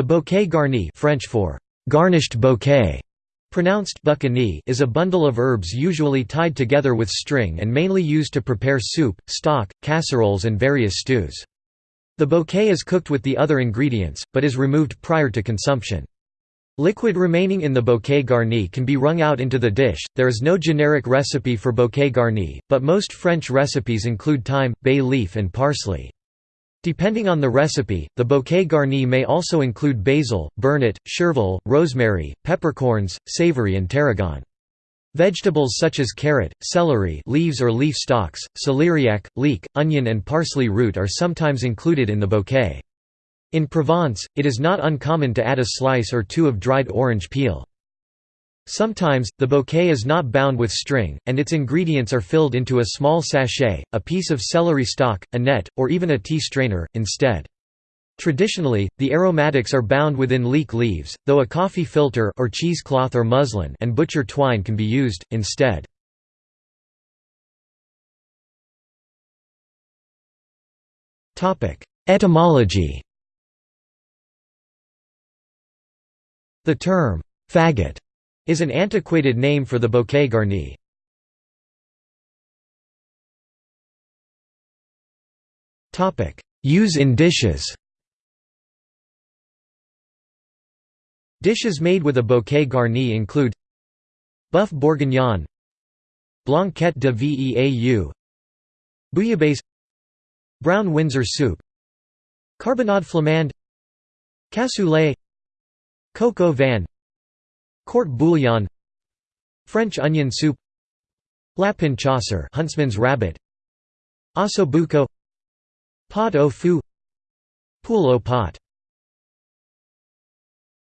The bouquet garni French for garnished bouquet pronounced is a bundle of herbs usually tied together with string and mainly used to prepare soup, stock, casseroles and various stews. The bouquet is cooked with the other ingredients, but is removed prior to consumption. Liquid remaining in the bouquet garni can be wrung out into the dish. There is no generic recipe for bouquet garni, but most French recipes include thyme, bay leaf, and parsley. Depending on the recipe, the bouquet garni may also include basil, burnet, chervil, rosemary, peppercorns, savory and tarragon. Vegetables such as carrot, celery leaves or leaf stalks, celeriac, leek, onion and parsley root are sometimes included in the bouquet. In Provence, it is not uncommon to add a slice or two of dried orange peel. Sometimes, the bouquet is not bound with string, and its ingredients are filled into a small sachet, a piece of celery stalk, a net, or even a tea strainer, instead. Traditionally, the aromatics are bound within leek leaves, though a coffee filter or cheesecloth or muslin and butcher twine can be used, instead. Etymology The term, faggot is an antiquated name for the bouquet garni. Use in dishes Dishes made with a bouquet garni include Boeuf bourguignon Blanquette de Veau Bouillabaisse Brown Windsor soup Carbonade flamande Cassoulet Coq au vin Court bouillon French onion soup Lapin chasseur huntsman's rabbit Osso buco Pot au feu Poule au pot